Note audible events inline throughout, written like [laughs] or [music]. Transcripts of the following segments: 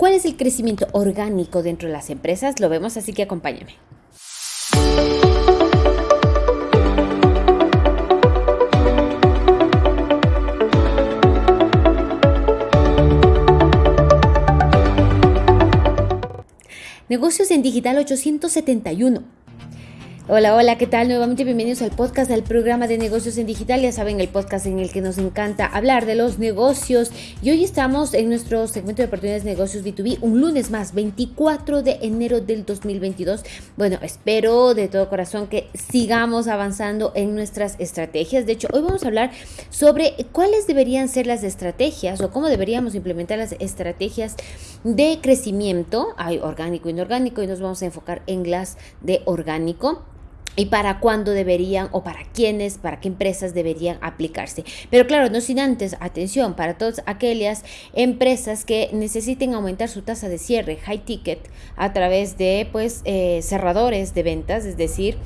¿Cuál es el crecimiento orgánico dentro de las empresas? Lo vemos, así que acompáñame. Negocios en Digital 871. Hola, hola, ¿qué tal? Nuevamente bienvenidos al podcast del programa de negocios en digital. Ya saben, el podcast en el que nos encanta hablar de los negocios. Y hoy estamos en nuestro segmento de oportunidades de negocios B2B, un lunes más, 24 de enero del 2022. Bueno, espero de todo corazón que sigamos avanzando en nuestras estrategias. De hecho, hoy vamos a hablar sobre cuáles deberían ser las estrategias o cómo deberíamos implementar las estrategias de crecimiento. Hay orgánico inorgánico y nos vamos a enfocar en las de orgánico y para cuándo deberían o para quiénes, para qué empresas deberían aplicarse. Pero claro, no sin antes, atención, para todas aquellas empresas que necesiten aumentar su tasa de cierre, high ticket, a través de pues eh, cerradores de ventas, es decir,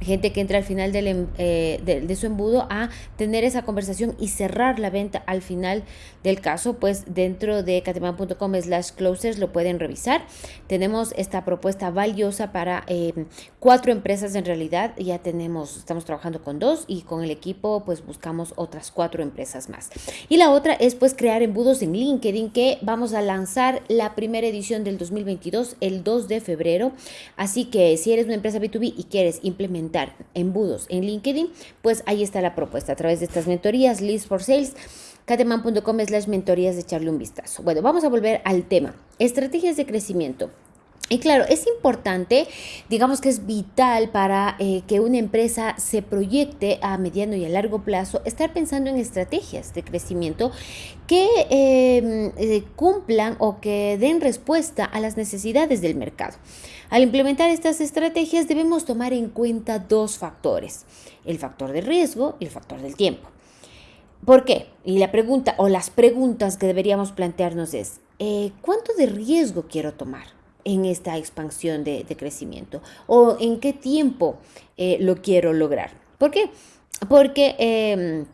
gente que entra al final del, em, eh, de, su embudo a tener esa conversación y cerrar la venta al final del caso, pues dentro de cateman.com slash closers lo pueden revisar. Tenemos esta propuesta valiosa para em, cuatro empresas en realidad, ya tenemos, estamos trabajando con dos y con el equipo pues buscamos otras cuatro empresas más. Y la otra es pues crear embudos en LinkedIn que vamos a lanzar la primera edición del 2022 el 2 de febrero. Así que si eres una empresa B2B y quieres implementar embudos en LinkedIn, pues ahí está la propuesta a través de estas mentorías, List for Sales, cateman.com slash mentorías de echarle un vistazo. Bueno, vamos a volver al tema. Estrategias de crecimiento. Y claro, es importante, digamos que es vital para eh, que una empresa se proyecte a mediano y a largo plazo, estar pensando en estrategias de crecimiento que em, eh, cumplan o que den respuesta a las necesidades del mercado. Al implementar estas estrategias debemos tomar en cuenta dos factores, el factor de riesgo y el factor del tiempo. ¿Por qué? Y la pregunta o las preguntas que deberíamos plantearnos es, eh, ¿cuánto de riesgo quiero tomar? En esta expansión de, crecimiento o en qué tiempo eh, lo quiero lograr. ¿Por qué? Porque em,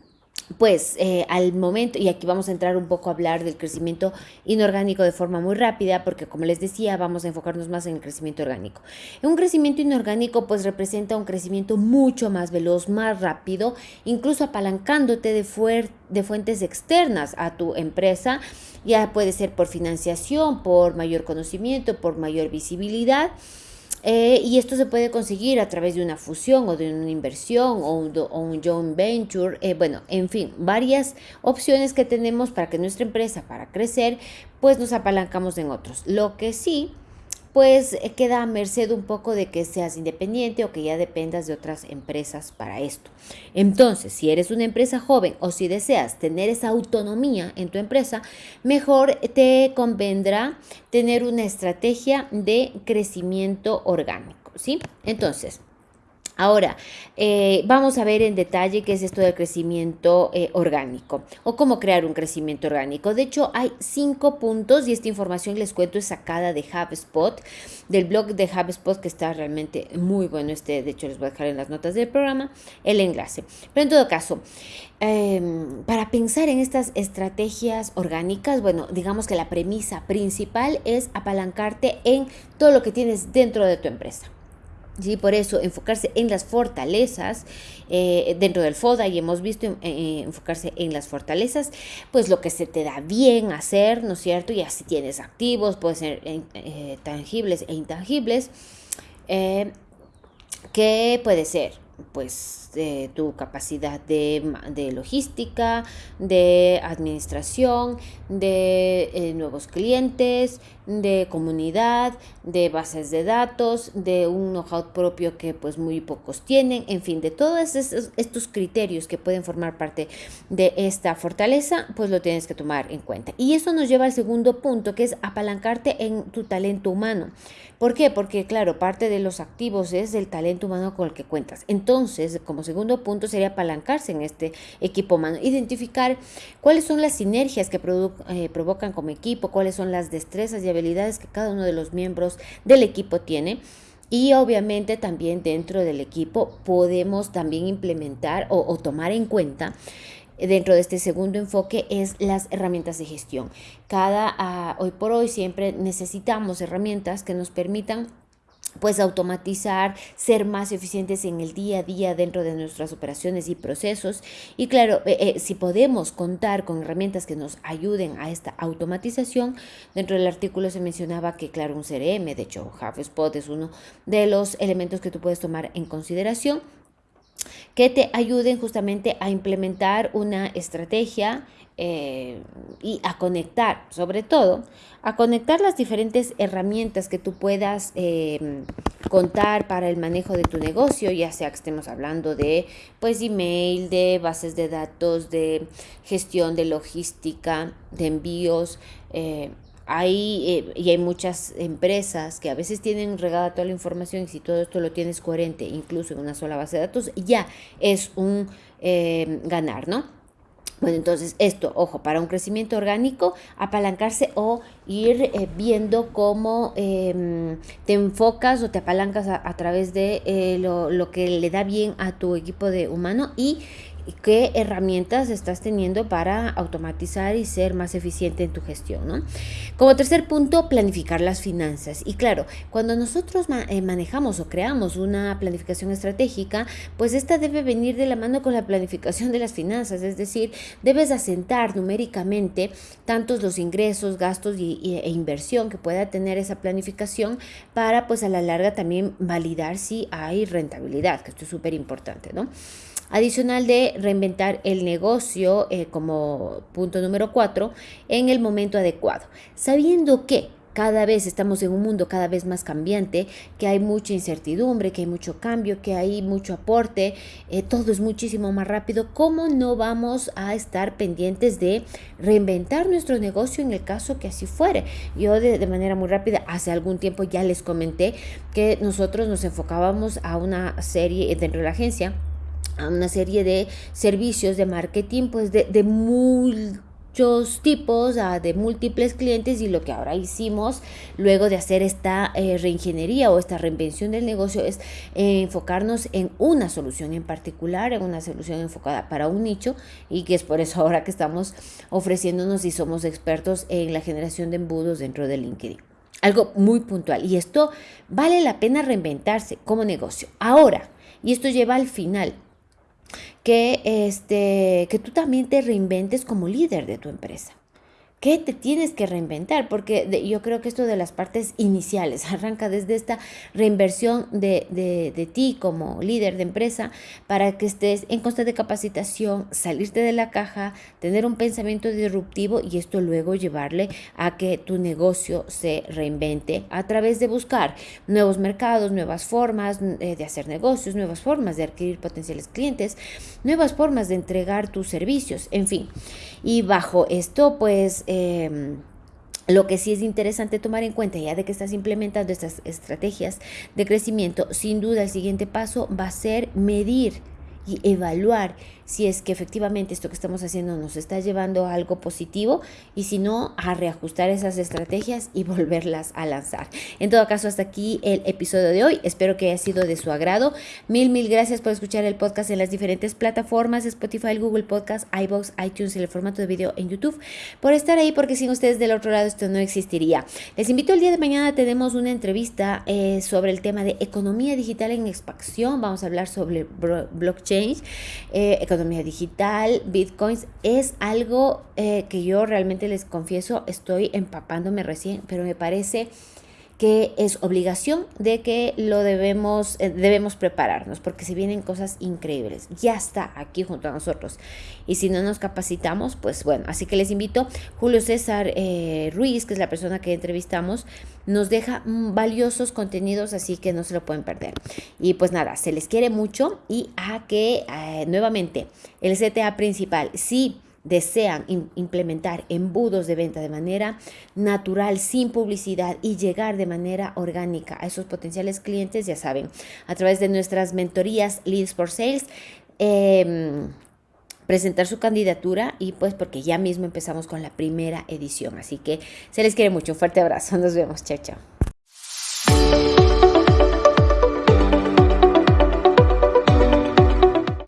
pues eh, al momento, y aquí vamos a entrar un poco a hablar del crecimiento inorgánico de forma muy rápida, porque como les decía, vamos a enfocarnos más en el crecimiento orgánico. Un crecimiento inorgánico pues representa un crecimiento mucho más veloz, más rápido, incluso apalancándote de, de fuentes externas a tu empresa ya puede ser por financiación, por mayor conocimiento, por mayor visibilidad. Eh, y esto se puede conseguir a través de una fusión o de una inversión o un, o joint venture. Eh, bueno, en fin, varias opciones que tenemos para que nuestra empresa, para crecer, pues nos apalancamos en otros. Lo que sí pues eh, queda a merced un poco de que seas independiente o que ya dependas de otras empresas para esto. Entonces, si eres una empresa joven o si deseas tener esa autonomía en tu empresa, mejor te convendrá tener una estrategia de crecimiento orgánico, ¿sí? Entonces, Ahora, eh, vamos a ver en detalle qué es esto del crecimiento eh, orgánico o cómo crear un crecimiento orgánico. De hecho, hay cinco puntos y esta información les cuento es sacada de HubSpot, del blog de HubSpot que está realmente muy bueno. Este, de hecho, les voy a dejar en las notas del programa el enlace. Pero en todo caso, em, para pensar en estas estrategias orgánicas, bueno, digamos que la premisa principal es apalancarte en todo lo que tienes dentro de tu empresa. Sí, por eso enfocarse en las fortalezas eh, dentro del FODA y hemos visto eh, eh, enfocarse en las fortalezas, pues lo que se te da bien hacer, ¿no es cierto? Y así tienes activos, pueden ser tangibles e intangibles. ¿Qué puede ser? Pues tu capacidad de, logística, de administración, de nuevos clientes, de comunidad, de bases de datos, de un know-how propio que pues muy pocos tienen, en fin, de todos estos, criterios que pueden formar parte de esta fortaleza, pues lo tienes que tomar en cuenta. Y eso nos lleva al segundo punto, que es apalancarte en tu talento humano. ¿Por qué? Porque claro, parte de los activos es el talento humano con el que cuentas. Entonces, como segundo punto sería apalancarse en este equipo humano, identificar cuáles son las sinergias que eh, provocan como equipo, cuáles son las destrezas y habilidades que cada uno de los miembros del equipo tiene. Y obviamente también dentro del equipo podemos también implementar o, tomar en cuenta dentro de este segundo enfoque es las herramientas de gestión. Cada ah, hoy por hoy siempre necesitamos herramientas que nos permitan pues automatizar, ser más eficientes en el día a día dentro de nuestras operaciones y procesos. Y claro, eh, eh, si podemos contar con herramientas que nos ayuden a esta automatización, dentro del artículo se mencionaba que claro, un CRM, de hecho HubSpot es uno de los elementos que tú puedes tomar en consideración que te ayuden justamente a implementar una estrategia eh, y a conectar, sobre todo, a conectar las diferentes herramientas que tú puedas em, contar para el manejo de tu negocio, ya sea que estemos hablando de pues email, de bases de datos, de gestión de logística, de envíos. Eh, hay, eh, y hay muchas empresas que a veces tienen regada toda la información y si todo esto lo tienes coherente, incluso en una sola base de datos, ya es un em, ganar, ¿no? Bueno, entonces esto, ojo, para un crecimiento orgánico, apalancarse o ir eh, viendo cómo em, te enfocas o te apalancas a, través de eh, lo, lo, que le da bien a tu equipo de humano y qué herramientas estás teniendo para automatizar y ser más eficiente en tu gestión. ¿no? Como tercer punto, planificar las finanzas. Y claro, cuando nosotros eh, manejamos o creamos una planificación estratégica, pues esta debe venir de la mano con la planificación de las finanzas, es decir, debes asentar numéricamente tantos los ingresos, gastos y, e inversión que pueda tener esa planificación para pues a la larga también validar si hay rentabilidad, que esto es súper importante, ¿no? Adicional de reinventar el negocio eh, como punto número cuatro en el momento adecuado, sabiendo que cada vez estamos en un mundo cada vez más cambiante, que hay mucha incertidumbre, que hay mucho cambio, que hay mucho aporte, eh, todo es muchísimo más rápido. ¿Cómo no vamos a estar pendientes de reinventar nuestro negocio en el caso que así fuere? Yo de, de manera muy rápida, hace algún tiempo ya les comenté que nosotros nos enfocábamos a una serie dentro de la agencia a una serie de servicios de marketing pues de, de muchos tipos, de múltiples clientes y lo que ahora hicimos luego de hacer esta eh, reingeniería o esta reinvención del negocio es eh, enfocarnos en una solución en particular, en una solución enfocada para un nicho y que es por eso ahora que estamos ofreciéndonos y somos expertos en la generación de embudos dentro de LinkedIn. Algo muy puntual y esto vale la pena reinventarse como negocio. Ahora, y esto lleva al final, que, este, que tú también te reinventes como líder de tu empresa. ¿Qué te tienes que reinventar? Porque yo creo que esto de las partes iniciales [laughs] arranca desde esta reinversión de, de, ti como líder de empresa para que estés en constante capacitación, salirte de la caja, tener un pensamiento disruptivo y esto luego llevarle a que tu negocio se reinvente a través de buscar nuevos mercados, nuevas formas eh, de hacer negocios, nuevas formas de adquirir potenciales clientes, nuevas formas de entregar tus servicios, en fin. Y bajo esto, pues, Em, lo que sí es interesante tomar en cuenta, ya de que estás implementando estas estrategias de crecimiento, sin duda el siguiente paso va a ser medir y evaluar si es que efectivamente esto que estamos haciendo nos está llevando a algo positivo y si no, a reajustar esas estrategias y [laughs] volverlas a lanzar. En todo caso, hasta aquí el episodio de hoy. Espero que haya sido de su agrado. Mil, mil gracias por escuchar el podcast en las diferentes plataformas, Spotify, Google Podcast, iBox, iTunes y el formato de video en YouTube. Por estar ahí, porque sin ustedes del otro lado esto no existiría. Les invito el día de mañana, tenemos una entrevista eh, sobre el tema de economía digital en expansión. Vamos a hablar sobre blockchain. Eh, economía digital, bitcoins, es algo eh, que yo realmente les confieso, estoy empapándome recién, pero me parece que es obligación de que lo debemos, eh, debemos prepararnos, porque si vienen cosas increíbles, ya está aquí junto a nosotros. Y si no nos capacitamos, pues bueno, así que les invito, Julio César eh, Ruiz, que es la persona que entrevistamos, nos deja valiosos contenidos, así que no se lo pueden perder. Y pues nada, se les quiere mucho y a que eh, nuevamente el CTA principal, sí desean implementar embudos de venta de manera natural, sin publicidad y llegar de manera orgánica a esos potenciales clientes, ya saben, a través de nuestras mentorías Leads for Sales. Em, presentar su candidatura y pues porque ya mismo empezamos con la primera edición. Así que se les quiere mucho. Un fuerte abrazo. Nos vemos. Chao, chao.